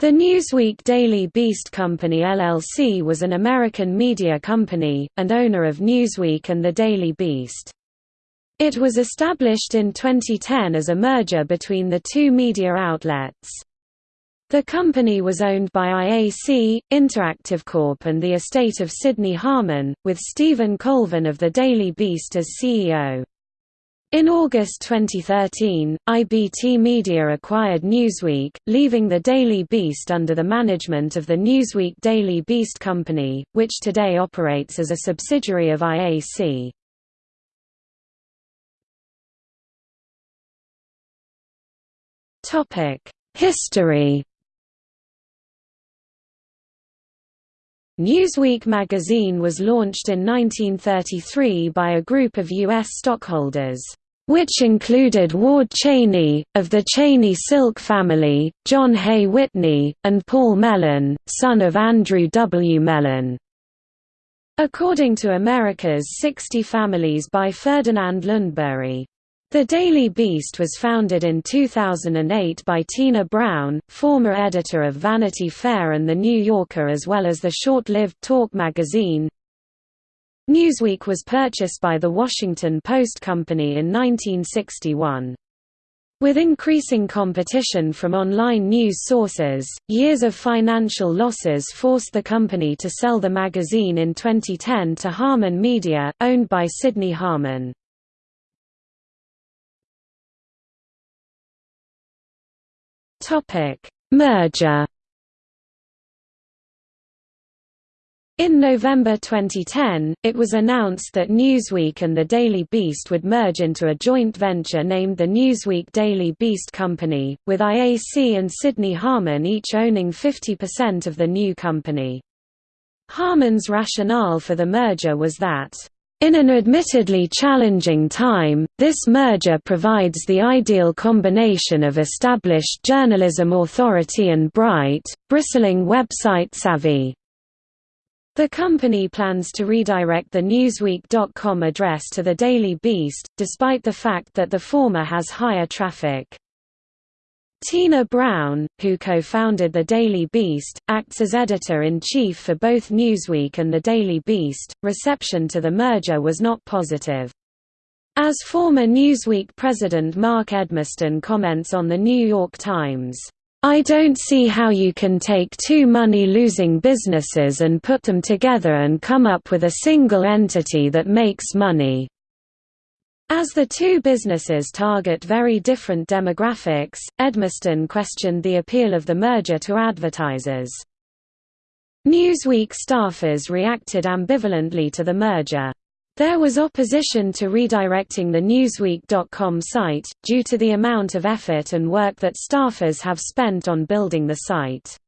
The Newsweek Daily Beast Company LLC was an American media company, and owner of Newsweek and The Daily Beast. It was established in 2010 as a merger between the two media outlets. The company was owned by IAC, Interactive Corp and the estate of Sidney Harman, with Stephen Colvin of The Daily Beast as CEO. In August 2013, IBT Media acquired Newsweek, leaving the Daily Beast under the management of the Newsweek Daily Beast Company, which today operates as a subsidiary of IAC. History Newsweek magazine was launched in 1933 by a group of U.S. stockholders which included Ward Cheney, of the Cheney Silk family, John Hay Whitney, and Paul Mellon, son of Andrew W. Mellon. According to America's 60 Families by Ferdinand Lundberg. The Daily Beast was founded in 2008 by Tina Brown, former editor of Vanity Fair and The New Yorker as well as the short-lived Talk magazine. Newsweek was purchased by the Washington Post Company in 1961. With increasing competition from online news sources, years of financial losses forced the company to sell the magazine in 2010 to Harman Media, owned by Sidney Harman. Merger In November 2010, it was announced that Newsweek and the Daily Beast would merge into a joint venture named the Newsweek Daily Beast Company, with IAC and Sidney Harman each owning 50% of the new company. Harman's rationale for the merger was that in an admittedly challenging time, this merger provides the ideal combination of established journalism authority and bright, bristling website savvy. The company plans to redirect the Newsweek.com address to the Daily Beast, despite the fact that the former has higher traffic. Tina Brown, who co-founded The Daily Beast, acts as editor-in-chief for both Newsweek and The Daily Beast. Reception to the merger was not positive. As former Newsweek president Mark Edmiston comments on The New York Times, I don't see how you can take two money-losing businesses and put them together and come up with a single entity that makes money. As the two businesses target very different demographics, Edmiston questioned the appeal of the merger to advertisers. Newsweek staffers reacted ambivalently to the merger. There was opposition to redirecting the Newsweek.com site, due to the amount of effort and work that staffers have spent on building the site.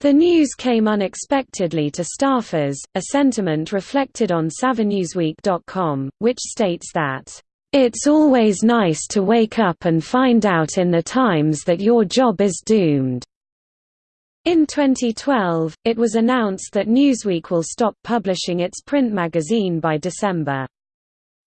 The news came unexpectedly to staffers, a sentiment reflected on SavanNewsweek.com, which states that, "...it's always nice to wake up and find out in the Times that your job is doomed." In 2012, it was announced that Newsweek will stop publishing its print magazine by December.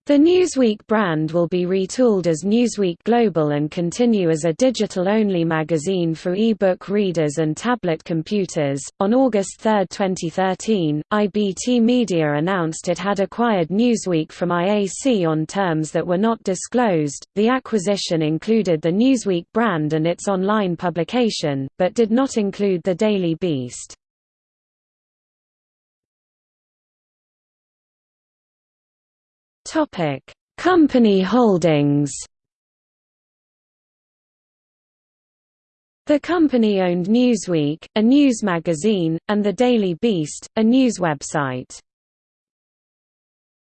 The Newsweek brand will be retooled as Newsweek Global and continue as a digital-only magazine for e-book readers and tablet computers. On August 3, 2013, IBT Media announced it had acquired Newsweek from IAC on terms that were not disclosed. The acquisition included the Newsweek brand and its online publication, but did not include the Daily Beast. Topic: Company holdings. The company owned Newsweek, a news magazine, and The Daily Beast, a news website.